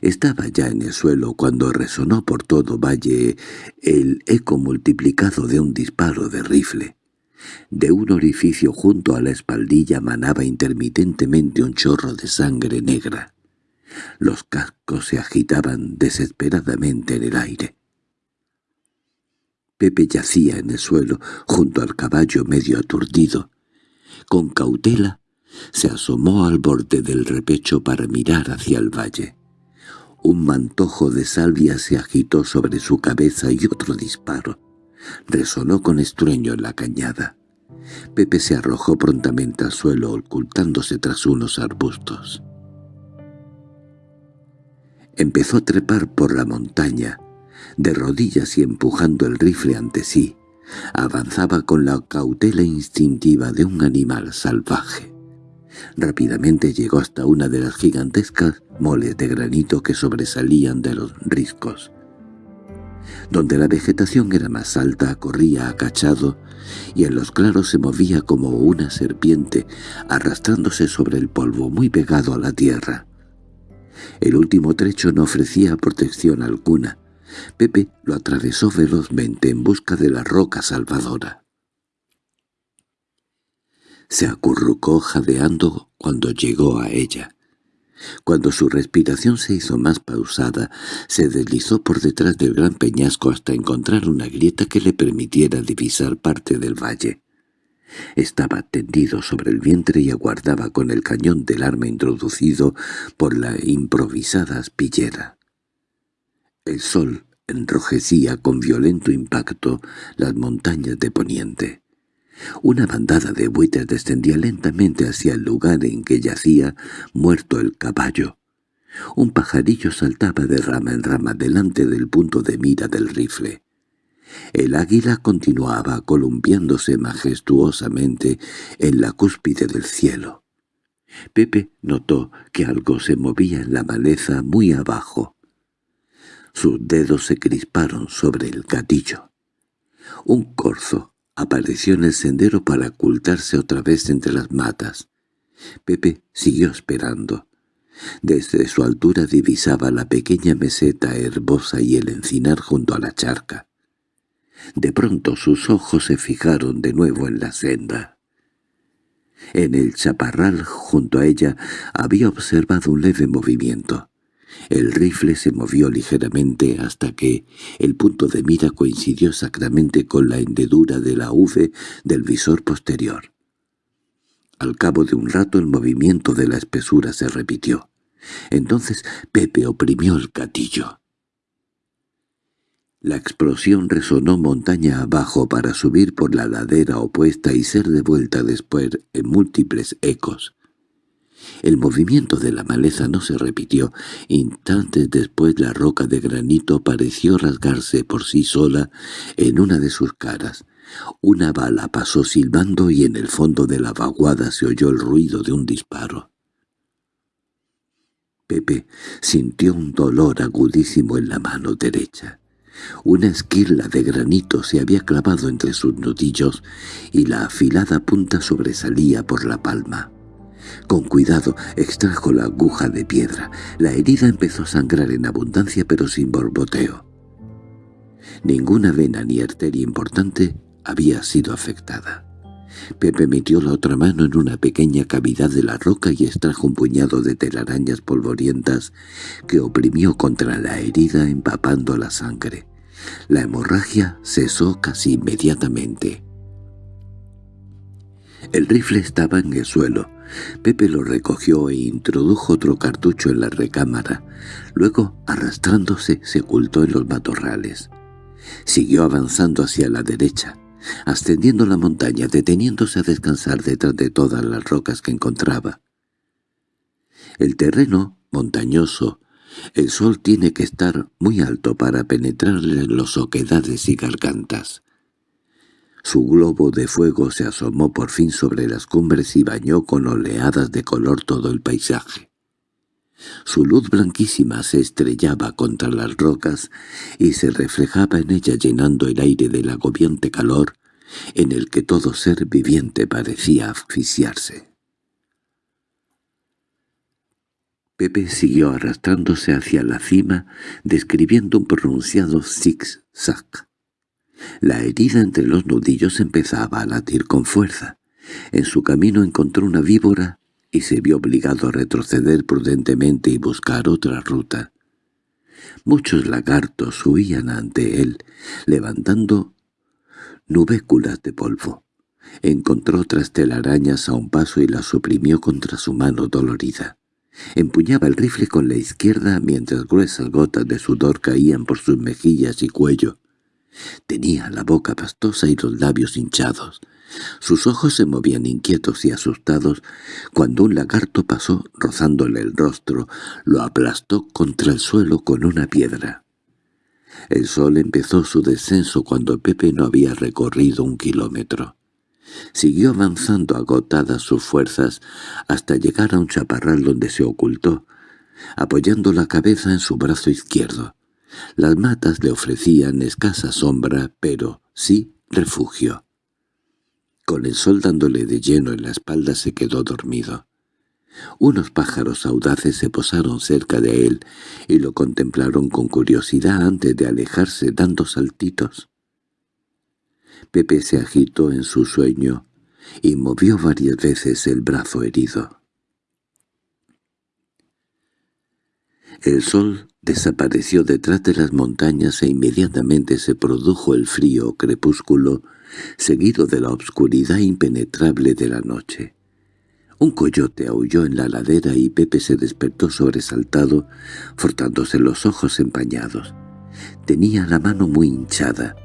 Estaba ya en el suelo cuando resonó por todo valle el eco multiplicado de un disparo de rifle. De un orificio junto a la espaldilla manaba intermitentemente un chorro de sangre negra. Los cascos se agitaban desesperadamente en el aire. Pepe yacía en el suelo, junto al caballo medio aturdido. Con cautela se asomó al borde del repecho para mirar hacia el valle. Un mantojo de salvia se agitó sobre su cabeza y otro disparo. Resonó con estrueño en la cañada. Pepe se arrojó prontamente al suelo ocultándose tras unos arbustos. Empezó a trepar por la montaña, de rodillas y empujando el rifle ante sí. Avanzaba con la cautela instintiva de un animal salvaje. Rápidamente llegó hasta una de las gigantescas moles de granito que sobresalían de los riscos. Donde la vegetación era más alta corría acachado y en los claros se movía como una serpiente arrastrándose sobre el polvo muy pegado a la tierra. El último trecho no ofrecía protección alguna. Pepe lo atravesó velozmente en busca de la roca salvadora. Se acurrucó jadeando cuando llegó a ella. Cuando su respiración se hizo más pausada, se deslizó por detrás del gran peñasco hasta encontrar una grieta que le permitiera divisar parte del valle. Estaba tendido sobre el vientre y aguardaba con el cañón del arma introducido por la improvisada aspillera. El sol enrojecía con violento impacto las montañas de poniente. Una bandada de buitres descendía lentamente hacia el lugar en que yacía muerto el caballo. Un pajarillo saltaba de rama en rama delante del punto de mira del rifle. El águila continuaba columpiándose majestuosamente en la cúspide del cielo. Pepe notó que algo se movía en la maleza muy abajo. Sus dedos se crisparon sobre el gatillo. Un corzo apareció en el sendero para ocultarse otra vez entre las matas. Pepe siguió esperando. Desde su altura divisaba la pequeña meseta herbosa y el encinar junto a la charca. De pronto sus ojos se fijaron de nuevo en la senda. En el chaparral junto a ella había observado un leve movimiento. El rifle se movió ligeramente hasta que el punto de mira coincidió exactamente con la hendedura de la V del visor posterior. Al cabo de un rato el movimiento de la espesura se repitió. Entonces Pepe oprimió el gatillo. La explosión resonó montaña abajo para subir por la ladera opuesta y ser devuelta después en múltiples ecos. El movimiento de la maleza no se repitió. Instantes después la roca de granito pareció rasgarse por sí sola en una de sus caras. Una bala pasó silbando y en el fondo de la vaguada se oyó el ruido de un disparo. Pepe sintió un dolor agudísimo en la mano derecha. Una esquirla de granito se había clavado entre sus nudillos y la afilada punta sobresalía por la palma. Con cuidado extrajo la aguja de piedra. La herida empezó a sangrar en abundancia pero sin borboteo. Ninguna vena ni arteria importante había sido afectada. Pepe metió la otra mano en una pequeña cavidad de la roca y extrajo un puñado de telarañas polvorientas que oprimió contra la herida empapando la sangre. La hemorragia cesó casi inmediatamente. El rifle estaba en el suelo. Pepe lo recogió e introdujo otro cartucho en la recámara. Luego, arrastrándose, se ocultó en los matorrales. Siguió avanzando hacia la derecha. ascendiendo la montaña, deteniéndose a descansar detrás de todas las rocas que encontraba. El terreno, montañoso, el sol tiene que estar muy alto para penetrarle los oquedades y gargantas. Su globo de fuego se asomó por fin sobre las cumbres y bañó con oleadas de color todo el paisaje. Su luz blanquísima se estrellaba contra las rocas y se reflejaba en ella llenando el aire del agobiante calor en el que todo ser viviente parecía asfixiarse. Pepe siguió arrastrándose hacia la cima, describiendo un pronunciado zig-zag. La herida entre los nudillos empezaba a latir con fuerza. En su camino encontró una víbora y se vio obligado a retroceder prudentemente y buscar otra ruta. Muchos lagartos huían ante él, levantando nubéculas de polvo. Encontró otras telarañas a un paso y las suprimió contra su mano dolorida. Empuñaba el rifle con la izquierda mientras gruesas gotas de sudor caían por sus mejillas y cuello. Tenía la boca pastosa y los labios hinchados. Sus ojos se movían inquietos y asustados cuando un lagarto pasó rozándole el rostro, lo aplastó contra el suelo con una piedra. El sol empezó su descenso cuando Pepe no había recorrido un kilómetro. Siguió avanzando agotadas sus fuerzas hasta llegar a un chaparral donde se ocultó, apoyando la cabeza en su brazo izquierdo. Las matas le ofrecían escasa sombra, pero sí refugio. Con el sol dándole de lleno en la espalda se quedó dormido. Unos pájaros audaces se posaron cerca de él y lo contemplaron con curiosidad antes de alejarse dando saltitos. Pepe se agitó en su sueño y movió varias veces el brazo herido. El sol desapareció detrás de las montañas e inmediatamente se produjo el frío crepúsculo, seguido de la obscuridad impenetrable de la noche. Un coyote aulló en la ladera y Pepe se despertó sobresaltado, frotándose los ojos empañados. Tenía la mano muy hinchada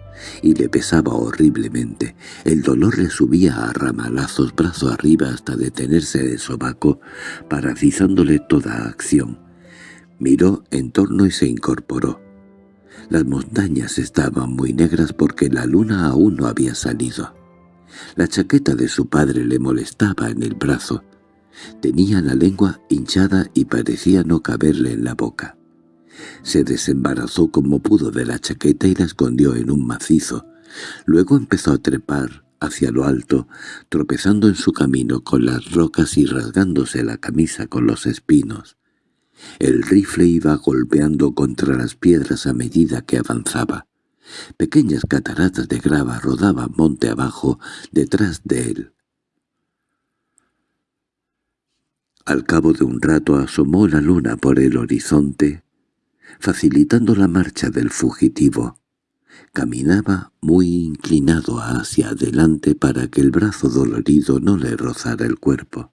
y le pesaba horriblemente. El dolor le subía a ramalazos brazo arriba hasta detenerse de sobaco, paralizándole toda acción. Miró en torno y se incorporó. Las montañas estaban muy negras porque la luna aún no había salido. La chaqueta de su padre le molestaba en el brazo. Tenía la lengua hinchada y parecía no caberle en la boca. Se desembarazó como pudo de la chaqueta y la escondió en un macizo. Luego empezó a trepar hacia lo alto, tropezando en su camino con las rocas y rasgándose la camisa con los espinos. El rifle iba golpeando contra las piedras a medida que avanzaba. Pequeñas cataratas de grava rodaban monte abajo detrás de él. Al cabo de un rato asomó la luna por el horizonte, facilitando la marcha del fugitivo. Caminaba muy inclinado hacia adelante para que el brazo dolorido no le rozara el cuerpo.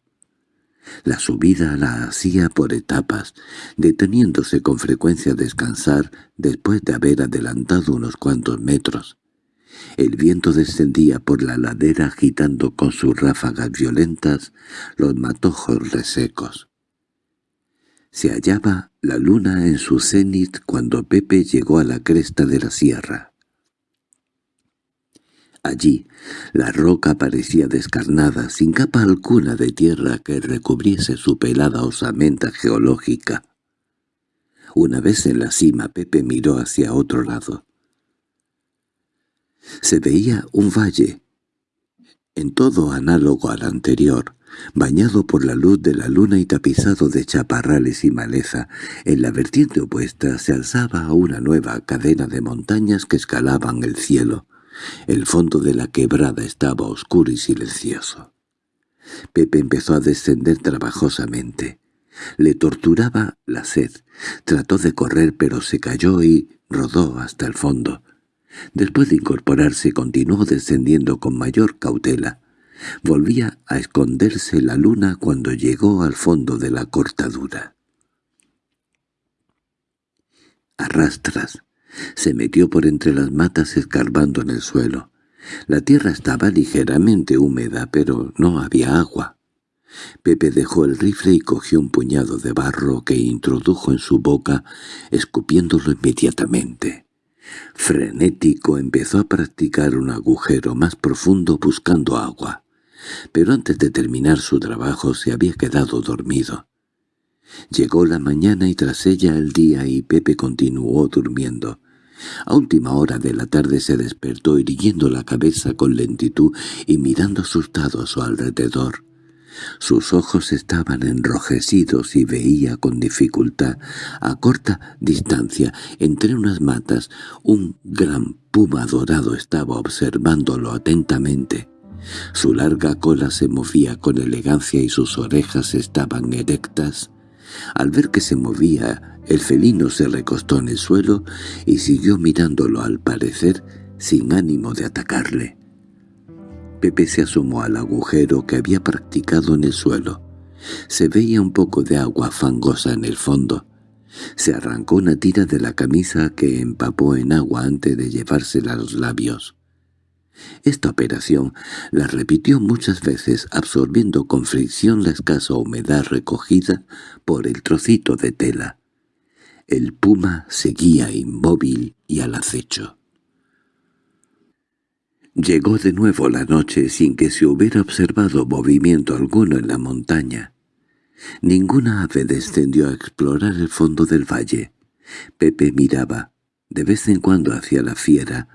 La subida la hacía por etapas, deteniéndose con frecuencia a descansar después de haber adelantado unos cuantos metros. El viento descendía por la ladera agitando con sus ráfagas violentas los matojos resecos. Se hallaba la luna en su cenit cuando Pepe llegó a la cresta de la sierra. Allí, la roca parecía descarnada, sin capa alguna de tierra que recubriese su pelada osamenta geológica. Una vez en la cima Pepe miró hacia otro lado. Se veía un valle, en todo análogo al anterior, bañado por la luz de la luna y tapizado de chaparrales y maleza. En la vertiente opuesta se alzaba una nueva cadena de montañas que escalaban el cielo. El fondo de la quebrada estaba oscuro y silencioso. Pepe empezó a descender trabajosamente. Le torturaba la sed. Trató de correr pero se cayó y rodó hasta el fondo. Después de incorporarse continuó descendiendo con mayor cautela. Volvía a esconderse la luna cuando llegó al fondo de la cortadura. Arrastras, se metió por entre las matas escarbando en el suelo. La tierra estaba ligeramente húmeda, pero no había agua. Pepe dejó el rifle y cogió un puñado de barro que introdujo en su boca, escupiéndolo inmediatamente. Frenético empezó a practicar un agujero más profundo buscando agua, pero antes de terminar su trabajo se había quedado dormido. Llegó la mañana y tras ella el día y Pepe continuó durmiendo. A última hora de la tarde se despertó irguiendo la cabeza con lentitud y mirando asustado a su alrededor. Sus ojos estaban enrojecidos y veía con dificultad, a corta distancia, entre unas matas, un gran puma dorado estaba observándolo atentamente. Su larga cola se movía con elegancia y sus orejas estaban erectas. Al ver que se movía, el felino se recostó en el suelo y siguió mirándolo al parecer sin ánimo de atacarle. Pepe se asomó al agujero que había practicado en el suelo. Se veía un poco de agua fangosa en el fondo. Se arrancó una tira de la camisa que empapó en agua antes de llevársela a los labios. Esta operación la repitió muchas veces absorbiendo con fricción la escasa humedad recogida por el trocito de tela. El puma seguía inmóvil y al acecho. Llegó de nuevo la noche sin que se hubiera observado movimiento alguno en la montaña. Ninguna ave descendió a explorar el fondo del valle. Pepe miraba, de vez en cuando hacia la fiera,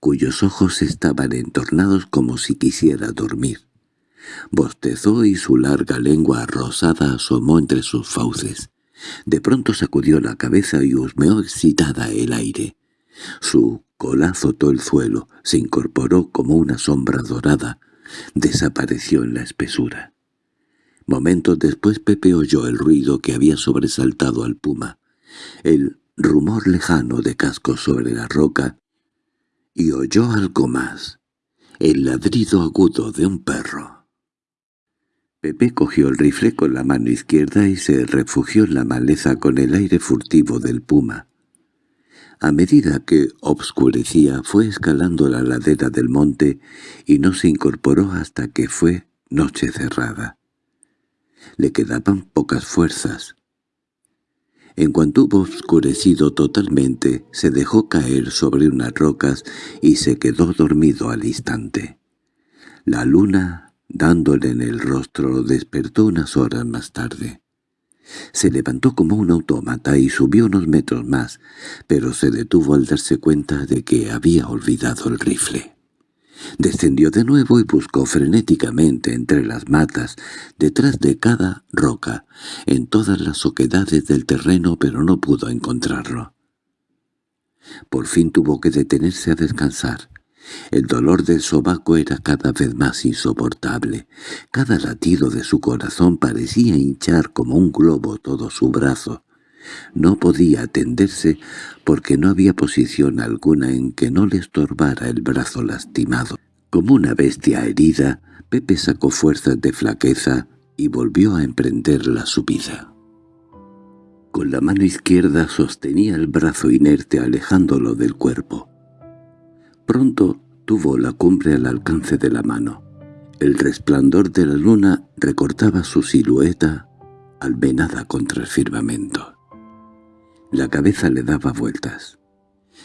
cuyos ojos estaban entornados como si quisiera dormir. Bostezó y su larga lengua rosada asomó entre sus fauces. De pronto sacudió la cabeza y husmeó excitada el aire. Su cola azotó el suelo, se incorporó como una sombra dorada, desapareció en la espesura. Momentos después Pepe oyó el ruido que había sobresaltado al puma, el rumor lejano de cascos sobre la roca, y oyó algo más, el ladrido agudo de un perro. Pepe cogió el rifle con la mano izquierda y se refugió en la maleza con el aire furtivo del puma. A medida que obscurecía fue escalando la ladera del monte y no se incorporó hasta que fue noche cerrada. Le quedaban pocas fuerzas. En cuanto hubo oscurecido totalmente, se dejó caer sobre unas rocas y se quedó dormido al instante. La luna, dándole en el rostro, lo despertó unas horas más tarde. Se levantó como un autómata y subió unos metros más, pero se detuvo al darse cuenta de que había olvidado el rifle. Descendió de nuevo y buscó frenéticamente entre las matas, detrás de cada roca, en todas las oquedades del terreno, pero no pudo encontrarlo. Por fin tuvo que detenerse a descansar. El dolor del sobaco era cada vez más insoportable. Cada latido de su corazón parecía hinchar como un globo todo su brazo. No podía atenderse porque no había posición alguna en que no le estorbara el brazo lastimado. Como una bestia herida, Pepe sacó fuerzas de flaqueza y volvió a emprender la subida. Con la mano izquierda sostenía el brazo inerte alejándolo del cuerpo. Pronto tuvo la cumbre al alcance de la mano. El resplandor de la luna recortaba su silueta almenada contra el firmamento. La cabeza le daba vueltas.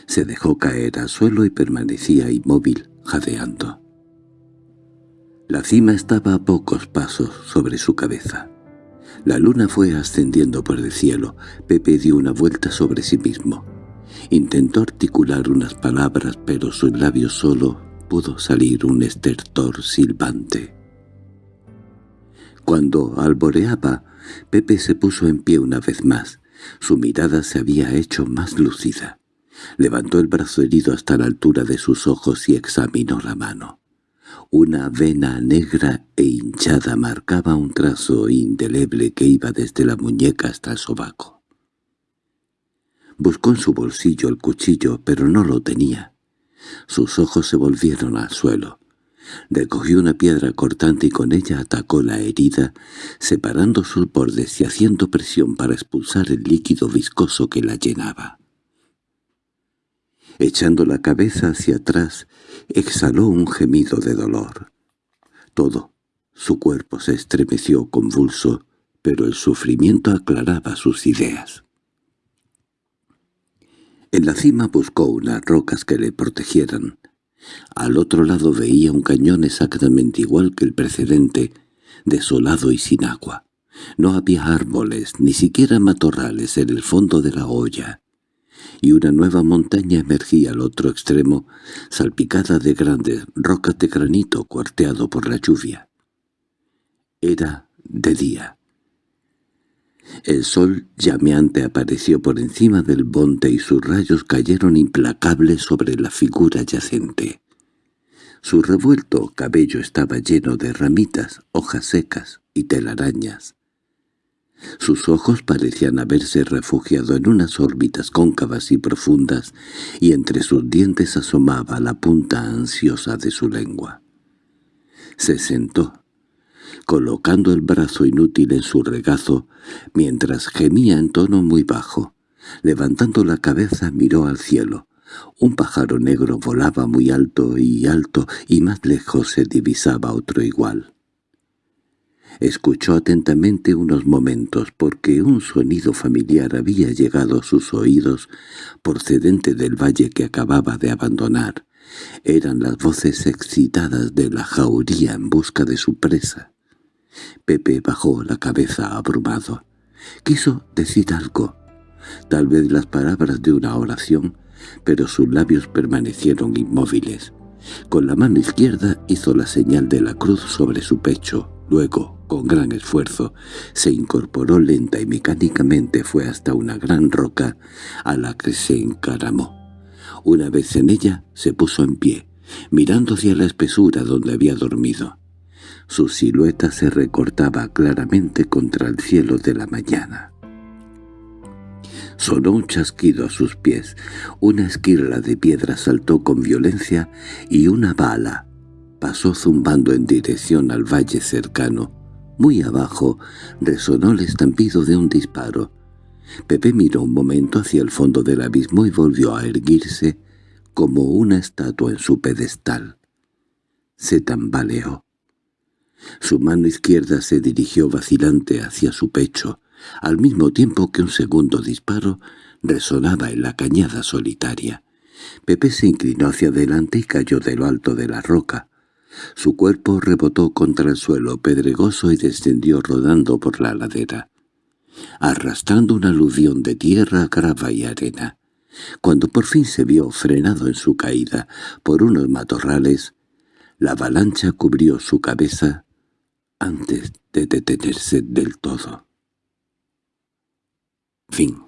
Se dejó caer al suelo y permanecía inmóvil, jadeando. La cima estaba a pocos pasos sobre su cabeza. La luna fue ascendiendo por el cielo. Pepe dio una vuelta sobre sí mismo. Intentó articular unas palabras, pero sus labios solo pudo salir un estertor silbante. Cuando alboreaba, Pepe se puso en pie una vez más. Su mirada se había hecho más lúcida. Levantó el brazo herido hasta la altura de sus ojos y examinó la mano. Una vena negra e hinchada marcaba un trazo indeleble que iba desde la muñeca hasta el sobaco. Buscó en su bolsillo el cuchillo, pero no lo tenía. Sus ojos se volvieron al suelo. Recogió una piedra cortante y con ella atacó la herida, separando sus bordes y haciendo presión para expulsar el líquido viscoso que la llenaba. Echando la cabeza hacia atrás, exhaló un gemido de dolor. Todo su cuerpo se estremeció convulso, pero el sufrimiento aclaraba sus ideas. En la cima buscó unas rocas que le protegieran. Al otro lado veía un cañón exactamente igual que el precedente, desolado y sin agua. No había árboles, ni siquiera matorrales en el fondo de la olla, y una nueva montaña emergía al otro extremo, salpicada de grandes rocas de granito cuarteado por la lluvia. Era de día. El sol llameante apareció por encima del monte y sus rayos cayeron implacables sobre la figura yacente. Su revuelto cabello estaba lleno de ramitas, hojas secas y telarañas. Sus ojos parecían haberse refugiado en unas órbitas cóncavas y profundas, y entre sus dientes asomaba la punta ansiosa de su lengua. Se sentó, colocando el brazo inútil en su regazo, mientras gemía en tono muy bajo. Levantando la cabeza miró al cielo. Un pájaro negro volaba muy alto y alto, y más lejos se divisaba otro igual. Escuchó atentamente unos momentos porque un sonido familiar había llegado a sus oídos procedente del valle que acababa de abandonar. Eran las voces excitadas de la jauría en busca de su presa. Pepe bajó la cabeza abrumado. Quiso decir algo, tal vez las palabras de una oración, pero sus labios permanecieron inmóviles. Con la mano izquierda hizo la señal de la cruz sobre su pecho, luego con gran esfuerzo, se incorporó lenta y mecánicamente fue hasta una gran roca a la que se encaramó. Una vez en ella se puso en pie, mirando hacia la espesura donde había dormido. Su silueta se recortaba claramente contra el cielo de la mañana. Sonó un chasquido a sus pies, una esquirla de piedra saltó con violencia y una bala pasó zumbando en dirección al valle cercano, muy abajo resonó el estampido de un disparo. Pepe miró un momento hacia el fondo del abismo y volvió a erguirse como una estatua en su pedestal. Se tambaleó. Su mano izquierda se dirigió vacilante hacia su pecho, al mismo tiempo que un segundo disparo resonaba en la cañada solitaria. Pepe se inclinó hacia adelante y cayó de lo alto de la roca. Su cuerpo rebotó contra el suelo pedregoso y descendió rodando por la ladera, arrastrando una aluvión de tierra, grava y arena. Cuando por fin se vio frenado en su caída por unos matorrales, la avalancha cubrió su cabeza antes de detenerse del todo. Fin